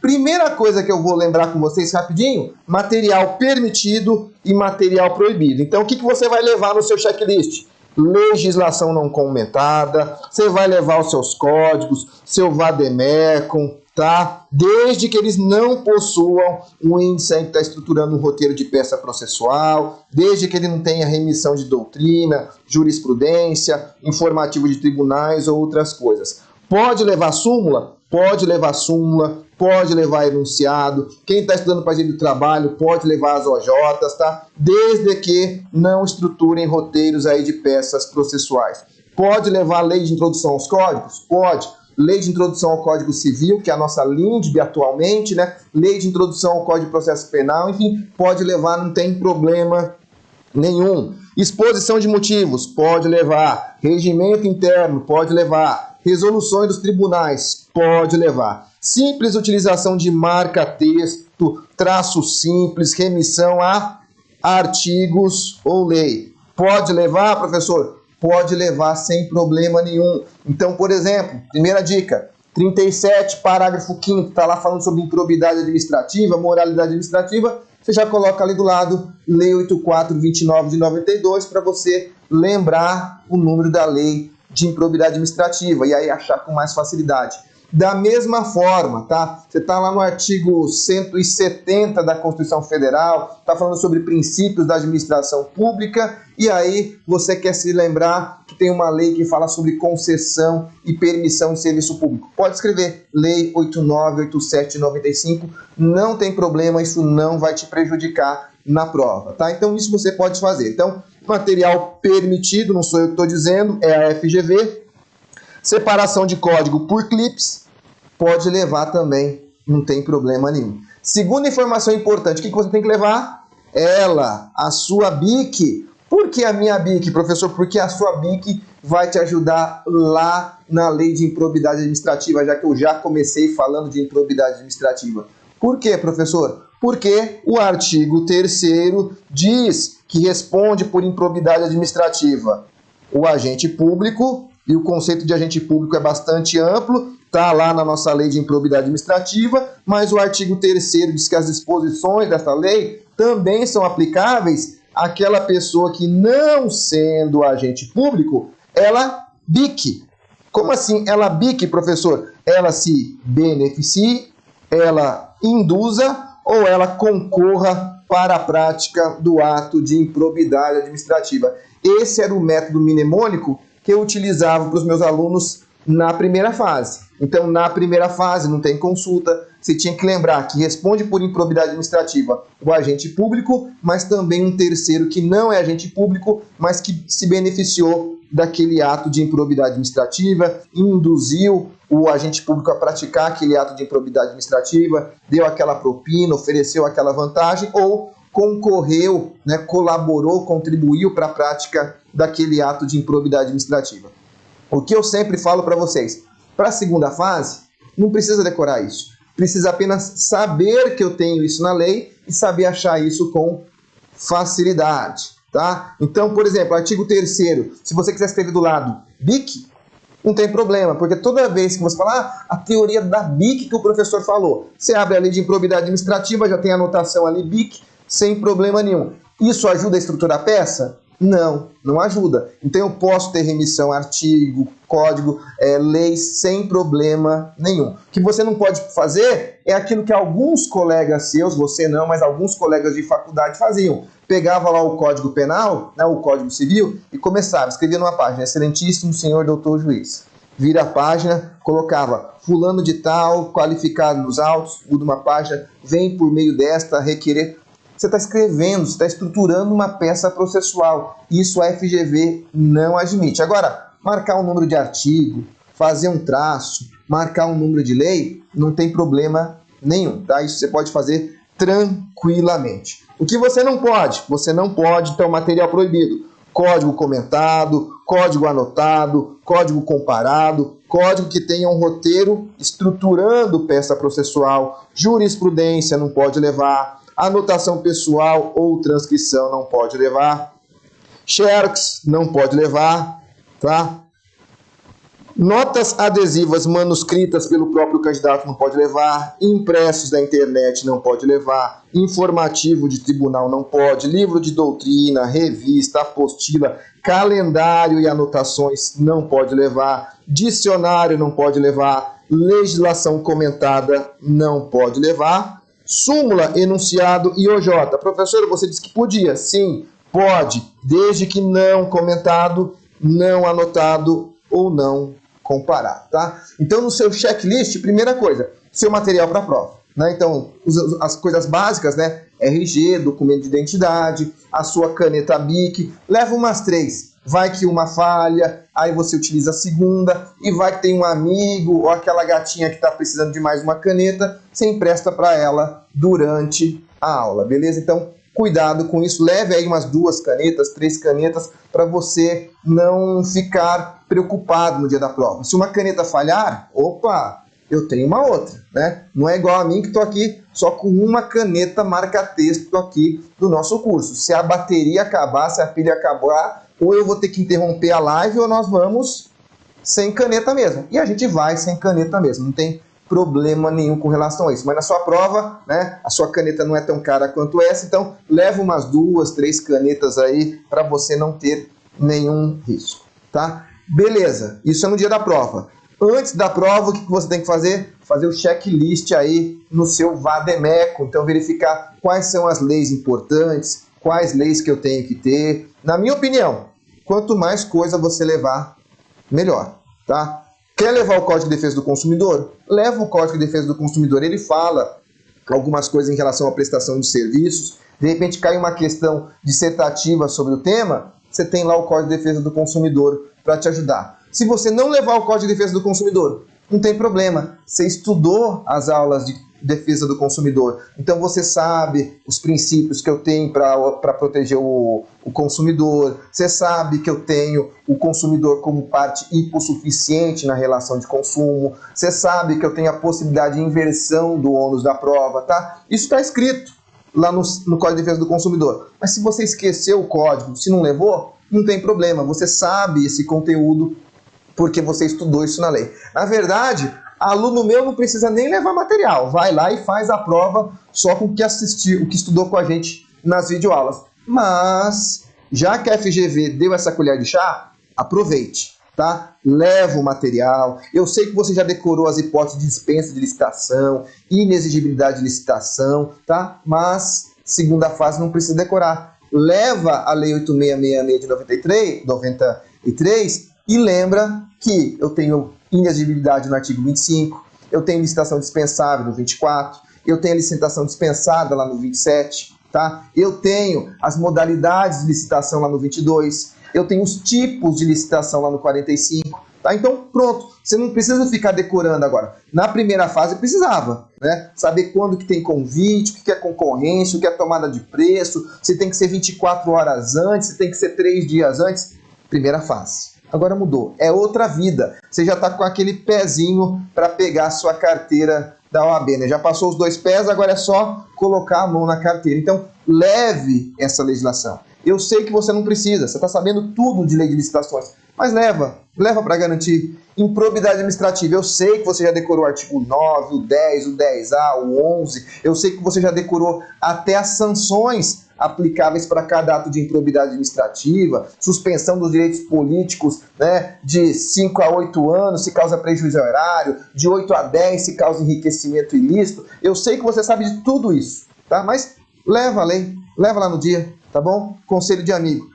Primeira coisa que eu vou lembrar com vocês rapidinho, material permitido e material proibido. Então, o que, que você vai levar no seu checklist? Legislação não comentada, você vai levar os seus códigos, seu vademecum, tá? Desde que eles não possuam um índice que está estruturando um roteiro de peça processual, desde que ele não tenha remissão de doutrina, jurisprudência, informativo de tribunais ou outras coisas. Pode levar súmula? Pode levar súmula, pode levar enunciado. Quem está estudando para gente do trabalho pode levar as OJs, tá? Desde que não estruturem roteiros aí de peças processuais. Pode levar lei de introdução aos códigos? Pode lei de introdução ao Código Civil, que é a nossa LINDB atualmente, né? lei de introdução ao Código de Processo Penal, enfim, pode levar, não tem problema nenhum. Exposição de motivos, pode levar. Regimento interno, pode levar. Resoluções dos tribunais, pode levar. Simples utilização de marca-texto, traço simples, remissão a artigos ou lei. Pode levar, professor? pode levar sem problema nenhum. Então, por exemplo, primeira dica, 37, parágrafo 5 está lá falando sobre improbidade administrativa, moralidade administrativa, você já coloca ali do lado Lei 8429 de 92 para você lembrar o número da lei de improbidade administrativa e aí achar com mais facilidade. Da mesma forma, tá? Você está lá no artigo 170 da Constituição Federal, está falando sobre princípios da administração pública, e aí você quer se lembrar que tem uma lei que fala sobre concessão e permissão de serviço público. Pode escrever Lei 898795, não tem problema, isso não vai te prejudicar na prova, tá? Então isso você pode fazer. Então, material permitido, não sou eu que estou dizendo, é a FGV, Separação de código por clips pode levar também, não tem problema nenhum. Segunda informação importante, o que você tem que levar? Ela, a sua BIC. Por que a minha BIC, professor? Porque a sua BIC vai te ajudar lá na lei de improbidade administrativa, já que eu já comecei falando de improbidade administrativa. Por quê, professor? Porque o artigo 3 diz que responde por improbidade administrativa o agente público e o conceito de agente público é bastante amplo, está lá na nossa lei de improbidade administrativa, mas o artigo 3 diz que as disposições dessa lei também são aplicáveis àquela pessoa que, não sendo agente público, ela bique. Como assim ela bique, professor? Ela se beneficie, ela induza ou ela concorra para a prática do ato de improbidade administrativa. Esse era o método mnemônico que eu utilizava para os meus alunos na primeira fase. Então, na primeira fase, não tem consulta, você tinha que lembrar que responde por improbidade administrativa o agente público, mas também um terceiro que não é agente público, mas que se beneficiou daquele ato de improbidade administrativa, induziu o agente público a praticar aquele ato de improbidade administrativa, deu aquela propina, ofereceu aquela vantagem ou concorreu, né, colaborou, contribuiu para a prática daquele ato de improbidade administrativa. O que eu sempre falo para vocês, para a segunda fase, não precisa decorar isso. Precisa apenas saber que eu tenho isso na lei e saber achar isso com facilidade. Tá? Então, por exemplo, artigo 3 se você quiser escrever do lado BIC, não tem problema, porque toda vez que você falar ah, a teoria da BIC que o professor falou, você abre a lei de improbidade administrativa, já tem a anotação ali BIC, sem problema nenhum. Isso ajuda a estruturar a peça? Não, não ajuda. Então eu posso ter remissão, artigo, código, é, lei sem problema nenhum. O que você não pode fazer é aquilo que alguns colegas seus, você não, mas alguns colegas de faculdade faziam. Pegava lá o código penal, né, o código civil, e começava, escrevia numa página, excelentíssimo senhor doutor juiz. Vira a página, colocava fulano de tal, qualificado nos autos, muda uma página, vem por meio desta requerer você está escrevendo, você está estruturando uma peça processual. Isso a FGV não admite. Agora, marcar um número de artigo, fazer um traço, marcar um número de lei, não tem problema nenhum. Tá? Isso você pode fazer tranquilamente. O que você não pode? Você não pode ter o material proibido. Código comentado, código anotado, código comparado, código que tenha um roteiro estruturando peça processual, jurisprudência não pode levar, Anotação pessoal ou transcrição não pode levar. Xerox não pode levar, tá? Notas adesivas manuscritas pelo próprio candidato não pode levar, impressos da internet não pode levar, informativo de tribunal não pode, livro de doutrina, revista, apostila, calendário e anotações não pode levar, dicionário não pode levar, legislação comentada não pode levar, súmula, enunciado e OJ. Professor, você disse que podia. Sim, pode, desde que não comentado, não anotado ou não comparar, tá? Então, no seu checklist, primeira coisa, seu material para prova. Né? Então, as coisas básicas, né? RG, documento de identidade, a sua caneta BIC, leva umas três. Vai que uma falha, aí você utiliza a segunda, e vai que tem um amigo ou aquela gatinha que está precisando de mais uma caneta, você empresta para ela durante a aula, beleza? Então, cuidado com isso, leve aí umas duas canetas, três canetas, para você não ficar preocupado no dia da prova. Se uma caneta falhar, opa, eu tenho uma outra, né? Não é igual a mim que estou aqui só com uma caneta marca-texto aqui do nosso curso. Se a bateria acabar, se a pilha acabar, ou eu vou ter que interromper a live ou nós vamos sem caneta mesmo. E a gente vai sem caneta mesmo, não tem problema nenhum com relação a isso. Mas na sua prova, né, a sua caneta não é tão cara quanto essa, então leva umas duas, três canetas aí para você não ter nenhum risco, tá? Beleza, isso é no dia da prova. Antes da prova, o que você tem que fazer? Fazer o checklist aí no seu Vademeco, então verificar quais são as leis importantes, quais leis que eu tenho que ter. Na minha opinião, quanto mais coisa você levar, melhor, tá? Quer levar o Código de Defesa do Consumidor? Leva o Código de Defesa do Consumidor. Ele fala algumas coisas em relação à prestação de serviços. De repente cai uma questão dissertativa sobre o tema, você tem lá o Código de Defesa do Consumidor para te ajudar. Se você não levar o Código de Defesa do Consumidor, não tem problema. Você estudou as aulas de defesa do consumidor. Então você sabe os princípios que eu tenho para proteger o, o consumidor, você sabe que eu tenho o consumidor como parte hipossuficiente na relação de consumo, você sabe que eu tenho a possibilidade de inversão do ônus da prova, tá? Isso está escrito lá no, no Código de Defesa do Consumidor. Mas se você esqueceu o código, se não levou, não tem problema, você sabe esse conteúdo porque você estudou isso na lei. Na verdade, aluno meu não precisa nem levar material, vai lá e faz a prova só com o que assistiu, o que estudou com a gente nas videoaulas. Mas, já que a FGV deu essa colher de chá, aproveite, tá? Leva o material. Eu sei que você já decorou as hipóteses de dispensa de licitação, inexigibilidade de licitação, tá? Mas, segunda fase não precisa decorar. Leva a Lei 8666 de 93, 93 e lembra que eu tenho inexigibilidade no artigo 25, eu tenho licitação dispensável no 24, eu tenho licitação dispensada lá no 27, tá? Eu tenho as modalidades de licitação lá no 22, eu tenho os tipos de licitação lá no 45, tá? Então, pronto, você não precisa ficar decorando agora. Na primeira fase precisava, né? Saber quando que tem convite, o que é concorrência, o que é tomada de preço, se tem que ser 24 horas antes, se tem que ser 3 dias antes. Primeira fase. Agora mudou, é outra vida. Você já está com aquele pezinho para pegar a sua carteira da OAB, né? Já passou os dois pés, agora é só colocar a mão na carteira. Então, leve essa legislação. Eu sei que você não precisa, você está sabendo tudo de lei de licitações, mas leva, leva para garantir. Improbidade administrativa, eu sei que você já decorou o artigo 9, o 10, o 10A, o 11, eu sei que você já decorou até as sanções aplicáveis para cada ato de improbidade administrativa, suspensão dos direitos políticos né, de 5 a 8 anos se causa prejuízo ao erário, de 8 a 10 se causa enriquecimento ilícito. Eu sei que você sabe de tudo isso, tá? mas leva a lei, leva lá no dia, tá bom? Conselho de amigo.